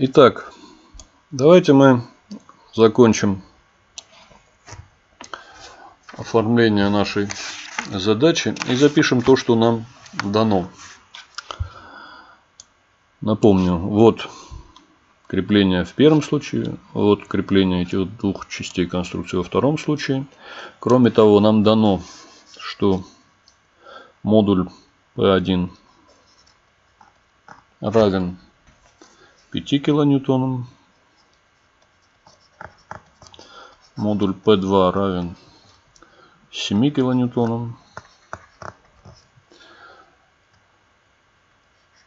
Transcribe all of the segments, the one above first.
Итак, давайте мы закончим оформление нашей задачи и запишем то, что нам дано. Напомню, вот крепление в первом случае, вот крепление этих двух частей конструкции во втором случае. Кроме того, нам дано, что модуль P1 равен 5 килоньютонам. Модуль P2 равен 7 килоньютонам.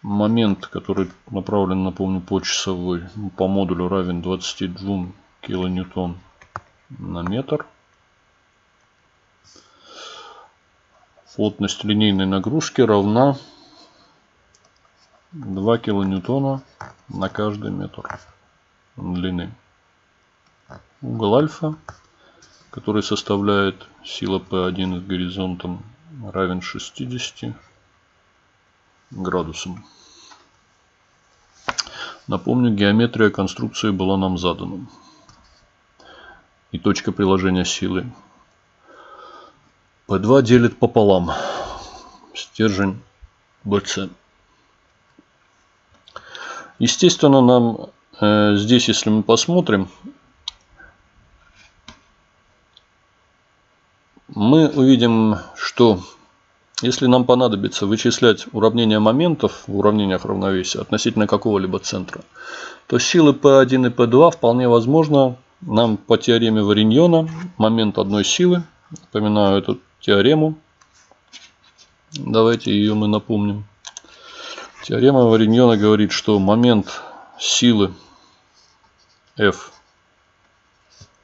Момент, который направлен, напомню, по часовой, по модулю равен 22 килоньютон на метр. Плотность линейной нагрузки равна 2 килоньютона на каждый метр длины. Угол альфа, который составляет сила P1 с горизонтом, равен 60 градусам. Напомню, геометрия конструкции была нам задана. И точка приложения силы. P2 делит пополам стержень BC. Естественно, нам э, здесь, если мы посмотрим, мы увидим, что если нам понадобится вычислять уравнение моментов в уравнениях равновесия относительно какого-либо центра, то силы P1 и P2 вполне возможно нам по теореме Вариньона момент одной силы, напоминаю эту теорему, давайте ее мы напомним, Теорема Вариньона говорит, что момент силы F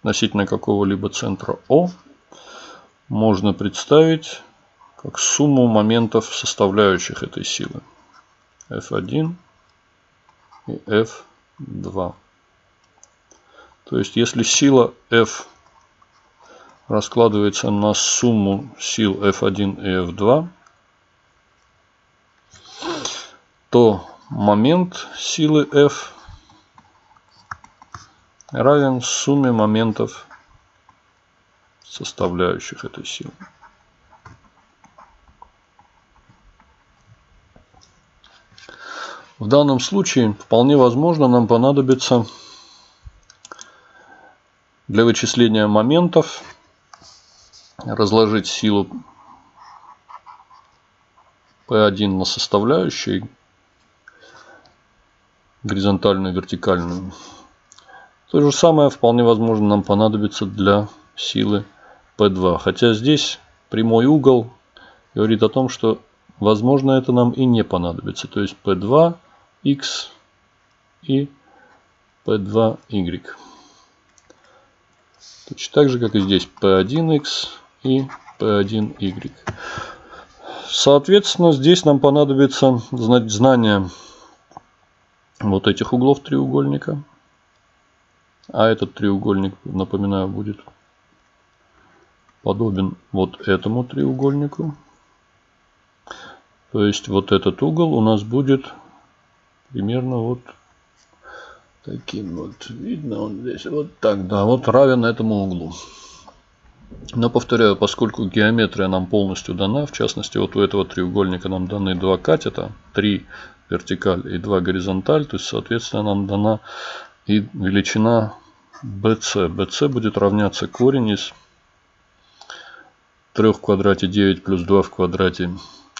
относительно какого-либо центра O можно представить как сумму моментов, составляющих этой силы. F1 и F2. То есть, если сила F раскладывается на сумму сил F1 и F2, то момент силы F равен сумме моментов, составляющих этой силы. В данном случае вполне возможно нам понадобится для вычисления моментов разложить силу P1 на составляющие горизонтальную вертикальную. То же самое вполне возможно нам понадобится для силы P2. Хотя здесь прямой угол говорит о том, что возможно это нам и не понадобится. То есть P2, X и P2Y. Точно так же, как и здесь P1X и P1Y. Соответственно, здесь нам понадобится знание вот этих углов треугольника. А этот треугольник, напоминаю, будет подобен вот этому треугольнику. То есть вот этот угол у нас будет примерно вот таким вот. Видно он здесь вот так, да, вот равен этому углу. Но повторяю, поскольку геометрия нам полностью дана, в частности вот у этого треугольника нам даны два катета, три вертикаль и 2 горизонталь. То есть, соответственно, нам дана и величина BC. BC будет равняться корень из 3 в квадрате 9 плюс 2 в квадрате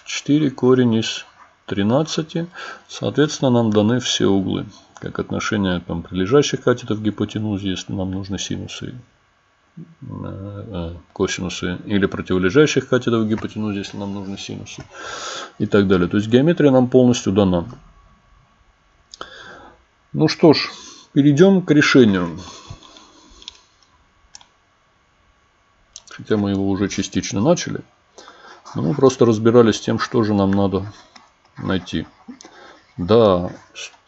4. Корень из 13. Соответственно, нам даны все углы. Как отношение там, прилежащих катетов к гипотенузе, если нам нужны синусы косинусы или противолежащих катетов гипотенузе, если нам нужны синусы и так далее. То есть геометрия нам полностью дана. Ну что ж, перейдем к решению. Хотя мы его уже частично начали. Но мы просто разбирались с тем, что же нам надо найти. Да,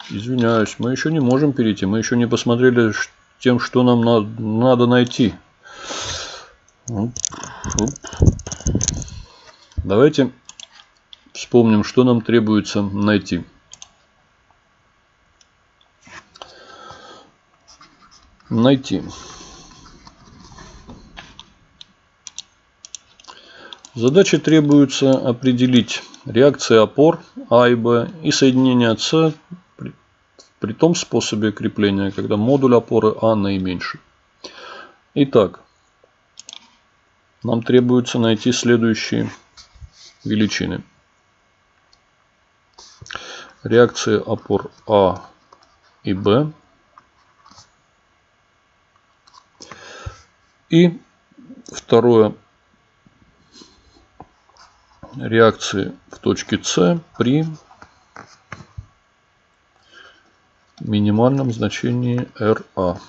извиняюсь, мы еще не можем перейти. Мы еще не посмотрели тем, что нам надо найти. Давайте вспомним, что нам требуется найти. найти. Задаче требуется определить реакции опор А и Б и соединение С при, при том способе крепления, когда модуль опоры А наименьший. Итак, нам требуется найти следующие величины. Реакции опор А и Б. И второе реакции в точке С при минимальном значении RA.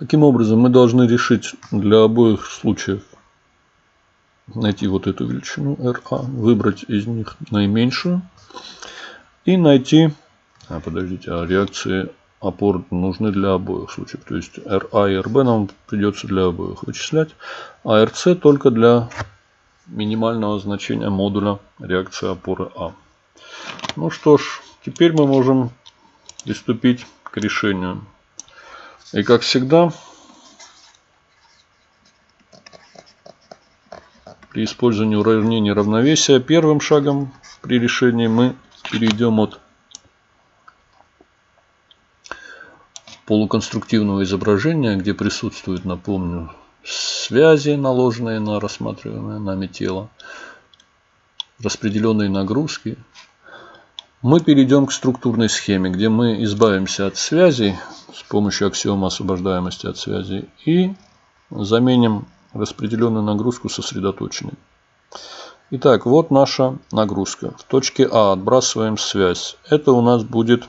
Таким образом, мы должны решить для обоих случаев найти вот эту величину RA, выбрать из них наименьшую и найти, а подождите, а реакции опор нужны для обоих случаев. То есть RA и RB нам придется для обоих вычислять, а RC только для минимального значения модуля реакции опоры А. Ну что ж, теперь мы можем приступить к решению. И как всегда, при использовании уравнения равновесия первым шагом при решении мы перейдем от полуконструктивного изображения, где присутствуют, напомню, связи, наложенные на рассматриваемое нами тело, распределенные нагрузки, мы перейдем к структурной схеме, где мы избавимся от связей с помощью аксиомы освобождаемости от связей и заменим распределенную нагрузку сосредоточенной. Итак, вот наша нагрузка. В точке А отбрасываем связь. Это у нас будет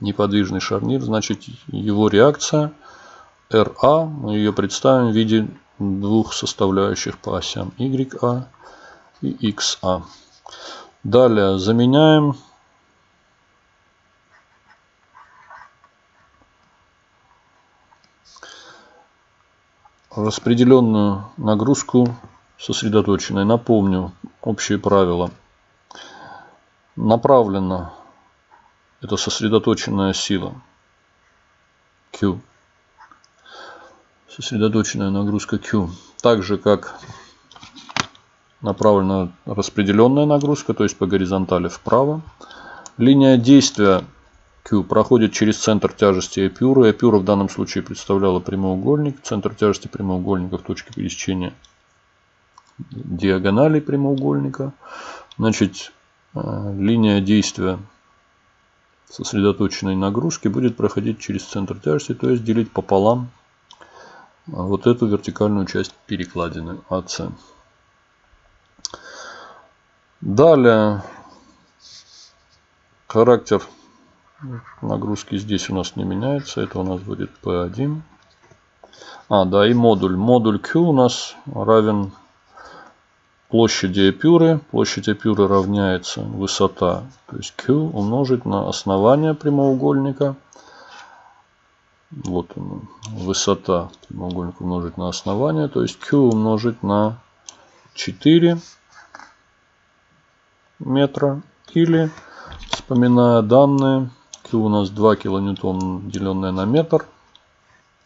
неподвижный шарнир, значит его реакция RA, мы ее представим в виде двух составляющих по осям YA и XA. Далее заменяем распределенную нагрузку сосредоточенной. Напомню общие правила. Направлено это сосредоточенная сила Q. Сосредоточенная нагрузка Q. Так же как направлена распределенная нагрузка, то есть по горизонтали вправо. Линия действия Q проходит через центр тяжести эпюры. Эпюра в данном случае представляла прямоугольник. Центр тяжести прямоугольника в точке пересечения диагонали прямоугольника. Значит, э, линия действия сосредоточенной нагрузки будет проходить через центр тяжести, то есть делить пополам вот эту вертикальную часть перекладины АС. Далее характер нагрузки здесь у нас не меняется. Это у нас будет P1. А, да, и модуль. Модуль Q у нас равен площади эпюры. Площадь эпюры равняется высота, то есть Q умножить на основание прямоугольника. Вот он, высота прямоугольника умножить на основание, то есть Q умножить на 4 метра. Или, вспоминая данные, Q у нас 2 килоньютон, деленное на метр.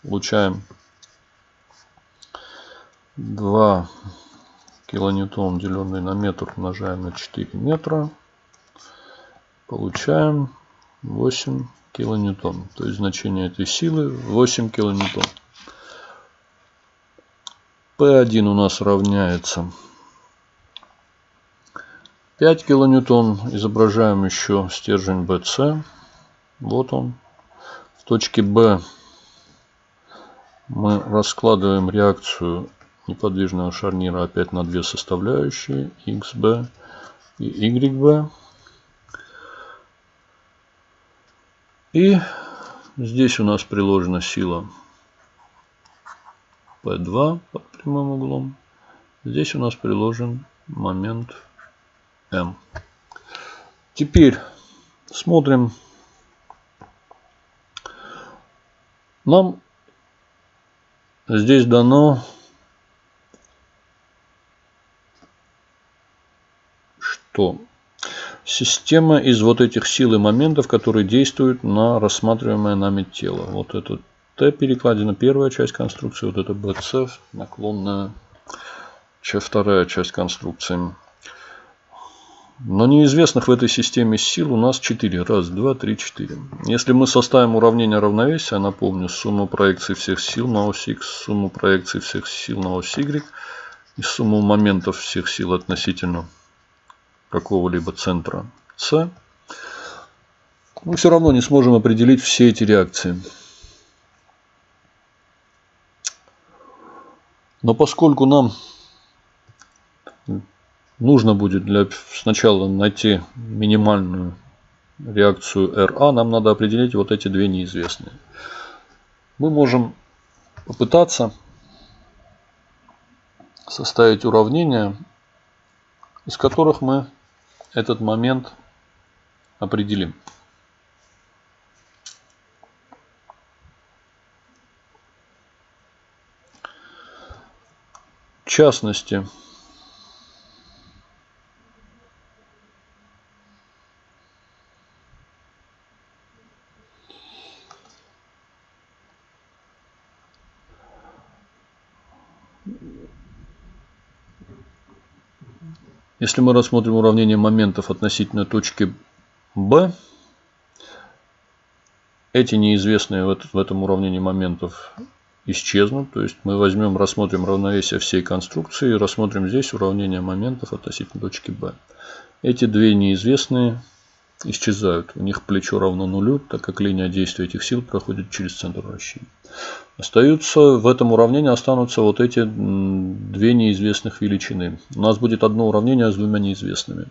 Получаем 2 килоньютон, деленный на метр, умножаем на 4 метра. Получаем 8 килоньютон. То есть значение этой силы 8 килоньютон. P1 у нас равняется 5 килоньютон. Изображаем еще стержень BC. Вот он. В точке B мы раскладываем реакцию неподвижного шарнира опять на две составляющие XB и YB. И здесь у нас приложена сила P2 под прямым углом. Здесь у нас приложен момент M. Теперь смотрим. Нам здесь дано что Система из вот этих сил и моментов, которые действуют на рассматриваемое нами тело. Вот это Т перекладина, первая часть конструкции, вот это BC, наклонная вторая часть конструкции. Но неизвестных в этой системе сил у нас 4. Раз, два, три, четыре. Если мы составим уравнение равновесия, напомню, сумму проекций всех сил на ось X, сумму проекций всех сил на ось Y и сумму моментов всех сил относительно какого-либо центра С, мы все равно не сможем определить все эти реакции. Но поскольку нам нужно будет для сначала найти минимальную реакцию RA, нам надо определить вот эти две неизвестные. Мы можем попытаться составить уравнения, из которых мы этот момент определим. В частности, Если мы рассмотрим уравнение моментов относительно точки B, эти неизвестные в этом уравнении моментов исчезнут. То есть мы возьмем, рассмотрим равновесие всей конструкции и рассмотрим здесь уравнение моментов относительно точки B. Эти две неизвестные исчезают. У них плечо равно нулю, так как линия действия этих сил проходит через центр вращения. Остаются в этом уравнении останутся вот эти две неизвестных величины. У нас будет одно уравнение с двумя неизвестными.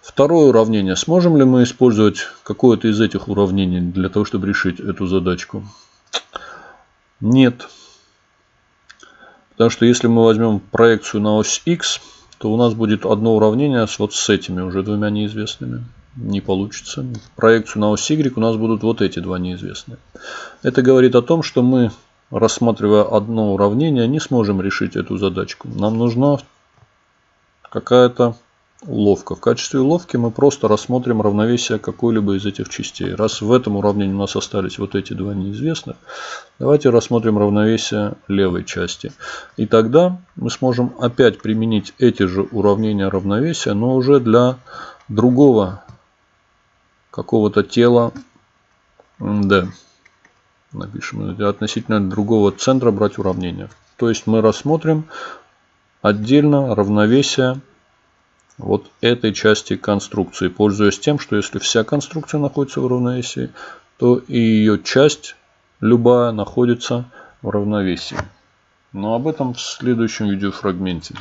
Второе уравнение. Сможем ли мы использовать какое-то из этих уравнений для того, чтобы решить эту задачку? Нет. Потому что если мы возьмем проекцию на ось x, то у нас будет одно уравнение с вот с этими уже двумя неизвестными не получится. Проекцию на ось Y у нас будут вот эти два неизвестные. Это говорит о том, что мы, рассматривая одно уравнение, не сможем решить эту задачку. Нам нужна какая-то уловка. В качестве уловки мы просто рассмотрим равновесие какой-либо из этих частей. Раз в этом уравнении у нас остались вот эти два неизвестных, давайте рассмотрим равновесие левой части. И тогда мы сможем опять применить эти же уравнения равновесия, но уже для другого какого-то тела D. Напишем относительно другого центра брать уравнение. То есть мы рассмотрим отдельно равновесие вот этой части конструкции, пользуясь тем, что если вся конструкция находится в равновесии, то и ее часть любая находится в равновесии. Но об этом в следующем видеофрагменте.